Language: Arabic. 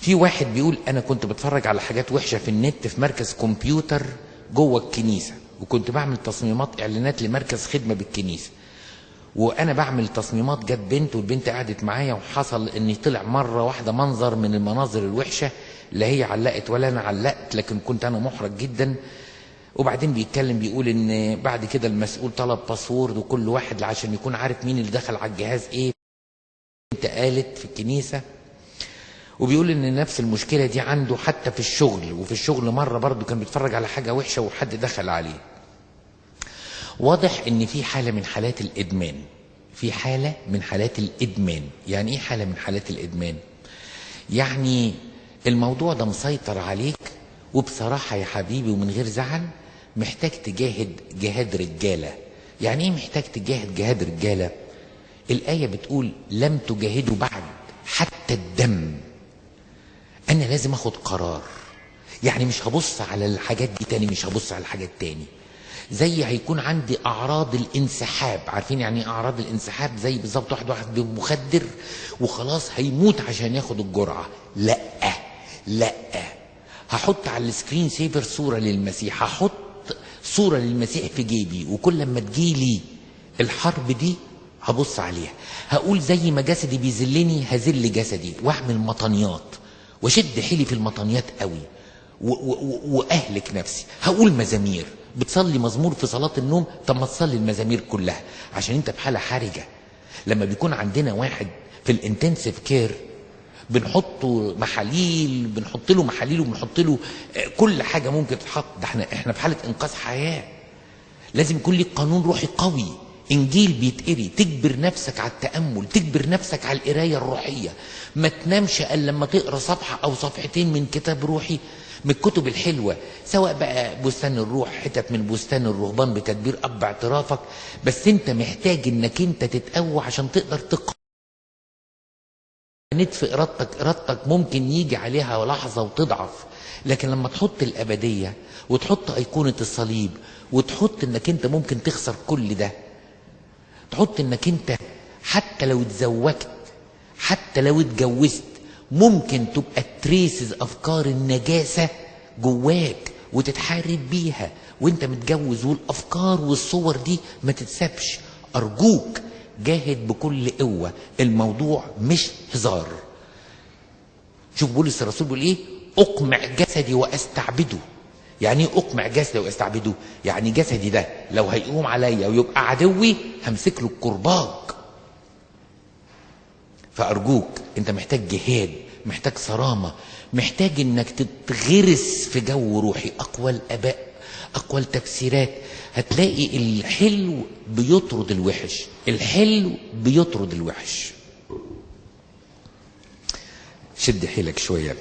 في واحد بيقول أنا كنت بتفرج على حاجات وحشة في النت في مركز كمبيوتر جوه الكنيسة وكنت بعمل تصميمات إعلانات لمركز خدمة بالكنيسة. وأنا بعمل تصميمات جت بنت والبنت قعدت معايا وحصل إن طلع مرة واحدة منظر من المناظر الوحشة لا هي علقت ولا أنا علقت لكن كنت أنا محرج جدا. وبعدين بيتكلم بيقول إن بعد كده المسؤول طلب باسورد وكل واحد عشان يكون عارف مين اللي دخل على الجهاز إيه. انت قالت في الكنيسة وبيقول إن نفس المشكلة دي عنده حتى في الشغل وفي الشغل مرة برضه كان بيتفرج على حاجة وحشة وحد دخل عليه. واضح إن في حالة من حالات الإدمان. في حالة من حالات الإدمان. يعني إيه حالة من حالات الإدمان؟ يعني الموضوع ده مسيطر عليك وبصراحة يا حبيبي ومن غير زعل محتاج تجاهد جهاد رجالة. يعني إيه محتاج تجاهد جهاد رجالة؟ الآية بتقول لم تجاهدوا بعد حتى الدم. لازم آخد قرار. يعني مش هبص على الحاجات دي تاني مش هبص على الحاجات تاني. زي هيكون عندي أعراض الانسحاب. عارفين يعني إيه أعراض الانسحاب؟ زي بالظبط واحد واحد مخدر وخلاص هيموت عشان ياخد الجرعة. لأ لأ. هحط على السكرين سيفر صورة للمسيح. هحط صورة للمسيح في جيبي. وكل لما تجيلي الحرب دي هبص عليها. هقول زي ما جسدي بيذلني هذل جسدي. واعمل مطنيات. واشد حيلي في المطنيات قوي. وأهلك نفسي. هقول مزامير. بتصلي مزمور في صلاة النوم؟ طب ما تصلي المزامير كلها. عشان انت في حالة حرجة. لما بيكون عندنا واحد في ال intensive care بنحطه محاليل بنحط له محاليل وبنحط له آه، كل حاجة ممكن تتحط. ده إحنا إحنا في حالة إنقاذ حياة. لازم يكون ليك قانون روحي قوي. انجيل بيتقري تجبر نفسك على التأمل تجبر نفسك على القراية الروحية. ما تنامش إلا لما تقرأ صفحة أو صفحتين من كتاب روحي من الكتب الحلوة. سواء بقى بستان الروح حتت من بستان الرهبان بتدبير أب اعترافك. بس أنت محتاج إنك أنت تتقوى عشان تقدر تقرأ. في ارادتك ارادتك ممكن يجي عليها لحظة وتضعف. لكن لما تحط الأبدية وتحط أيقونة الصليب وتحط إنك أنت ممكن تخسر كل ده تحط انك انت حتى لو اتزوجت حتى لو اتجوزت ممكن تبقى تريسز أفكار النجاسة جواك وتتحارب بيها. وانت متجوز والأفكار والصور دي ما تتسابش. أرجوك جاهد بكل قوة. الموضوع مش هزار. شوف بولس الرسول بيقول إيه؟ أقمع جسدي وأستعبده. يعني إيه أقمع جسدي وأستعبده. يعني جسدي ده لو هيقوم عليا ويبقى عدوي همسك له الكرباج. فأرجوك أنت محتاج جهاد محتاج صرامة محتاج إنك تتغرس في جو روحي. اقوى الاباء اقوى التفسيرات هتلاقي الحلو بيطرد الوحش الحلو بيطرد الوحش. شد حيلك شوية.